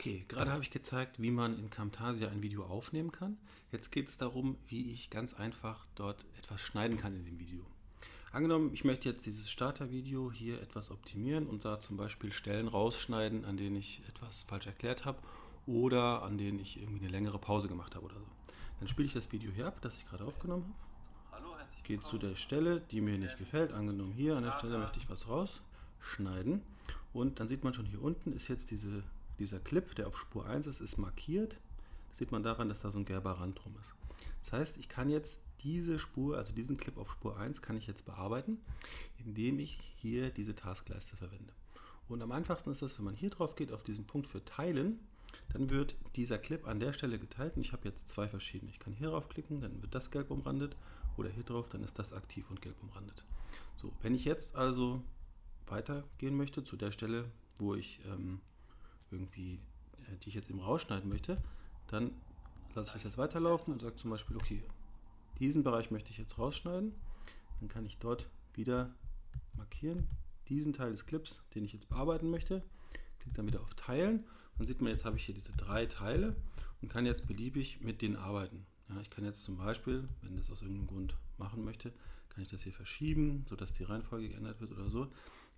Okay, gerade habe ich gezeigt, wie man in Camtasia ein Video aufnehmen kann. Jetzt geht es darum, wie ich ganz einfach dort etwas schneiden kann in dem Video. Angenommen, ich möchte jetzt dieses Startervideo hier etwas optimieren und da zum Beispiel Stellen rausschneiden, an denen ich etwas falsch erklärt habe oder an denen ich irgendwie eine längere Pause gemacht habe oder so. Dann spiele ich das Video hier ab, das ich gerade aufgenommen habe. Gehe zu der Stelle, die mir nicht gefällt. Angenommen hier an der Stelle möchte ich was rausschneiden. Und dann sieht man schon hier unten ist jetzt diese dieser Clip, der auf Spur 1 ist, ist markiert. Das sieht man daran, dass da so ein gelber Rand drum ist. Das heißt, ich kann jetzt diese Spur, also diesen Clip auf Spur 1, kann ich jetzt bearbeiten, indem ich hier diese Taskleiste verwende. Und am einfachsten ist das, wenn man hier drauf geht, auf diesen Punkt für Teilen, dann wird dieser Clip an der Stelle geteilt und ich habe jetzt zwei verschiedene. Ich kann hier drauf klicken, dann wird das gelb umrandet oder hier drauf, dann ist das aktiv und gelb umrandet. So, wenn ich jetzt also weitergehen möchte zu der Stelle, wo ich ähm, irgendwie, äh, die ich jetzt eben rausschneiden möchte, dann lasse ich das jetzt weiterlaufen und sage zum Beispiel, okay, diesen Bereich möchte ich jetzt rausschneiden. Dann kann ich dort wieder markieren, diesen Teil des Clips, den ich jetzt bearbeiten möchte. Klicke dann wieder auf Teilen. Dann sieht man, jetzt habe ich hier diese drei Teile und kann jetzt beliebig mit denen arbeiten. Ja, ich kann jetzt zum Beispiel, wenn das aus irgendeinem Grund machen möchte, kann ich das hier verschieben, sodass die Reihenfolge geändert wird oder so.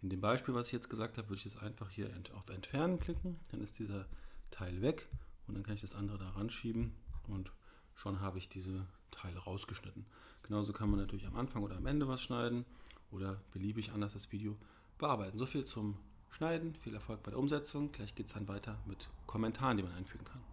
In dem Beispiel, was ich jetzt gesagt habe, würde ich jetzt einfach hier auf Entfernen klicken, dann ist dieser Teil weg und dann kann ich das andere da ranschieben und schon habe ich diese Teile rausgeschnitten. Genauso kann man natürlich am Anfang oder am Ende was schneiden oder beliebig anders das Video bearbeiten. So viel zum Schneiden, viel Erfolg bei der Umsetzung. Gleich geht es dann weiter mit Kommentaren, die man einfügen kann.